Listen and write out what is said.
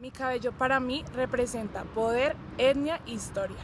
Mi cabello para mí representa poder, etnia, historia.